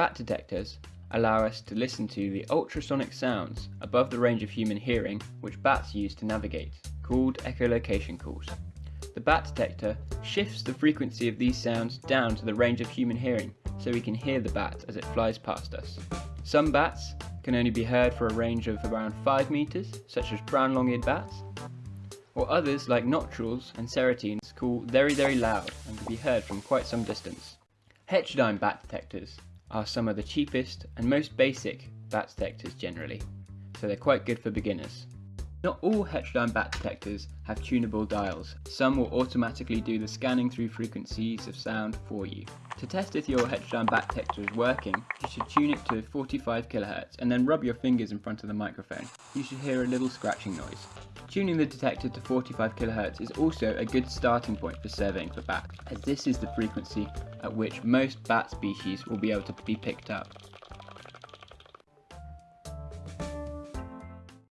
Bat detectors allow us to listen to the ultrasonic sounds above the range of human hearing which bats use to navigate, called echolocation calls. The bat detector shifts the frequency of these sounds down to the range of human hearing so we can hear the bat as it flies past us. Some bats can only be heard for a range of around 5 metres, such as brown long-eared bats, or others like noctules and serotines call very very loud and can be heard from quite some distance. Heterodyne bat detectors are some of the cheapest and most basic bat detectors generally, so they're quite good for beginners. Not all heterodyne bat detectors have tunable dials. Some will automatically do the scanning through frequencies of sound for you. To test if your heterodyne bat detector is working, you should tune it to 45 kHz and then rub your fingers in front of the microphone. You should hear a little scratching noise. Tuning the detector to 45 kHz is also a good starting point for surveying for bats, as this is the frequency at which most bat species will be able to be picked up.